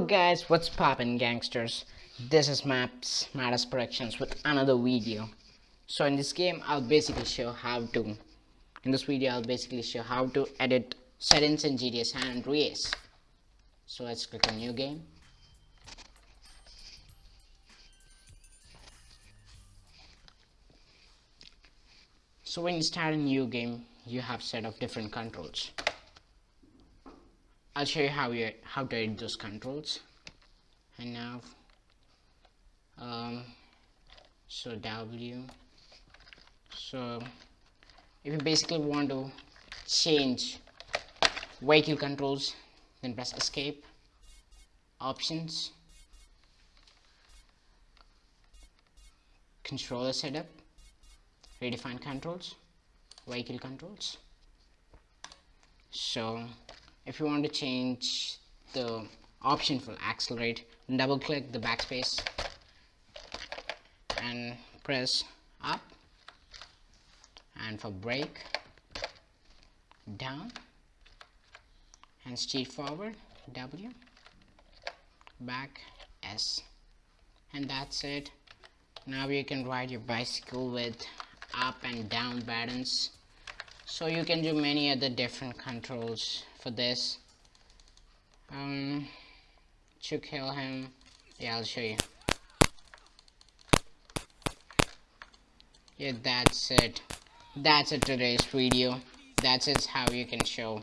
guys, what's poppin' gangsters? This is Maps Matters Productions with another video. So in this game, I'll basically show how to. In this video, I'll basically show how to edit settings in GTA San Andreas. So let's click on New Game. So when you start a new game, you have set of different controls. I'll show you how you how to edit those controls. And now um, so W. So if you basically want to change vehicle controls then press escape options controller setup redefine controls vehicle controls. So if you want to change the option for accelerate double click the backspace and press up. And for brake down. And steer forward W. Back S. And that's it. Now you can ride your bicycle with up and down buttons so you can do many other different controls for this. Um to kill him. Yeah I'll show you. Yeah that's it. That's it today's video. That's it how you can show